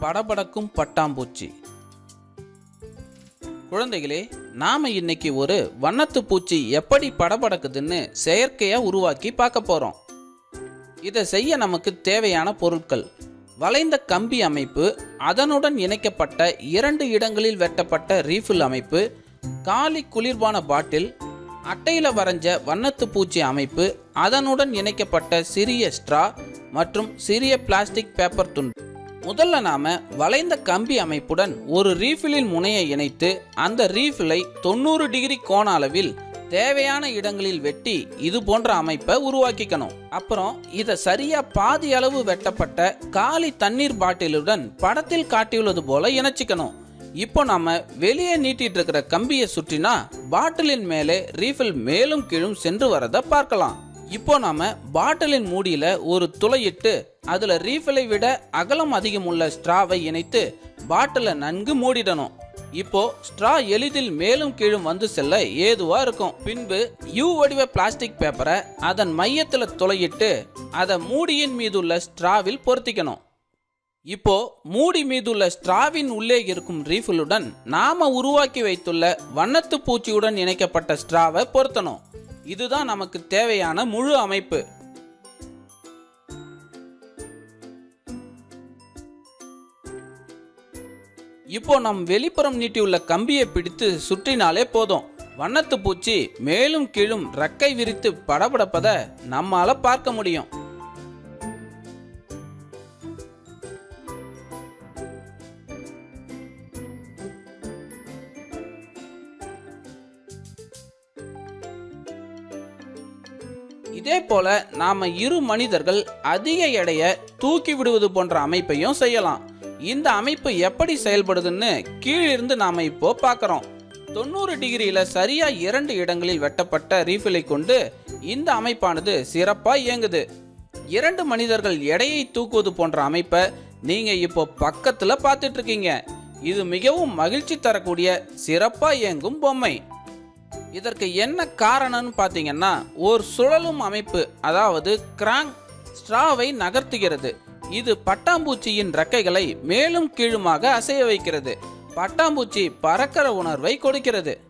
படபடக்கும் பட்டாம்பூச்சி. குழந்தைகளே நாம இன்னைக்கு ஒரு வண்ணத்து பூச்சி எப்படி படபடக்குதுன்னு செயற்கையா உருவாக்கி பார்க்க போறோம். இதை செய்ய நமக்கு தேவையான பொருட்கள். வளைந்த கம்பி அமைப்பு அதனுடன் இணைக்கப்பட்ட இரண்டு இடங்களில் வெட்டப்பட்ட ரீஃபில் அமைப்பு காலி குளிர்பான பாட்டில் அட்டையில் வரைஞ்ச வண்ணத்து பூச்சி அமைப்பு அதனுடன் இணைக்கப்பட்ட சிறிய ஸ்ட்ரா மற்றும் சிறிய பிளாஸ்டிக் பேப்பர் துண்டு. முதல்ல நாம வளைந்த கம்பி அமைப்புடன் ஒரு ரீஃபிலின் முனையை இணைத்து அந்த ரீஃபிலை தொண்ணூறு டிகிரி கோண அளவில் தேவையான இடங்களில் வெட்டி இது போன்ற அமைப்பை உருவாக்கிக்கணும். அப்புறம் இதை சரியா பாதி அளவு வெட்டப்பட்ட காலி தண்ணீர் பாட்டிலுடன் படத்தில் காட்டியுள்ளது போல இணைச்சிக்கணும். இப்போ நாம வெளியே நீட்டிட்டு இருக்கிற கம்பியை சுற்றினா பாட்டிலின் மேலே ரீஃபில் மேலும் கீழும் சென்று வரதை பார்க்கலாம். இப்போ நாம பாட்டிலின் மூடியில ஒரு துளையிட்டு அதுல ரீஃபிலை விட அகலம் அதிகம் உள்ள ஸ்ட்ராவை இணைத்து பாட்டிலை நன்கு மூடிடணும். இப்போ ஸ்ட்ரா எளிதில் மேலும் கீழும் வந்து செல்ல ஏதுவா இருக்கும். பின்பு யூ வடிவ பிளாஸ்டிக் பேப்பரை அதன் மையத்தில் துளையிட்டு அதை மூடியின் மீதுள்ள ஸ்ட்ராவில் பொருத்திக்கணும். இப்போ மூடி மீதுள்ள ஸ்ட்ராவின் உள்ளே இருக்கும் ரீஃபிலுடன் நாம உருவாக்கி வைத்துள்ள வண்ணத்து பூச்சியுடன் இணைக்கப்பட்ட ஸ்ட்ராவை பொருத்தணும். இதுதான் நமக்கு தேவையான முழு அமைப்பு. இப்போ நம் வெளிப்புறம் நீட்டியுள்ள கம்பியை பிடித்து சுற்றினாலே போதும். வண்ணத்து பூச்சி மேலும் கீழும் ரக்கை விரித்து படபடப்பதை நம்மால பார்க்க முடியும். இதே போல நாம இரு மனிதர்கள் அதிக எடைய தூக்கி விடுவது போன்ற அமைப்பையும் செய்யலாம். இந்த அமைப்பு எப்படி செயல்படுதுன்னு கீழிருந்து நாம இப்போ பார்க்கறோம். தொண்ணூறு டிகிரியில சரியா இரண்டு இடங்களில் வெட்டப்பட்ட ரீஃபிலை கொண்டு இந்த அமைப்பானது சிறப்பா இயங்குது. இரண்டு மனிதர்கள் எடையை தூக்குவது போன்ற அமைப்பை நீங்க இப்போ பக்கத்துல பார்த்துட்டு இருக்கீங்க. இது மிகவும் மகிழ்ச்சி தரக்கூடிய சிறப்பா இயங்கும் பொம்மை. இதற்கு என்ன காரணம்னு பார்த்தீங்கன்னா ஒரு சுழலும் அமைப்பு அதாவது கிராங்க் ஸ்ட்ராவை நகர்த்துகிறது. இது பட்டாம்பூச்சியின் ரெக்கைகளை மேலும் கீழுமாக அசைய வைக்கிறது. பட்டாம்பூச்சி பறக்கிற உணர்வை கொடுக்கிறது.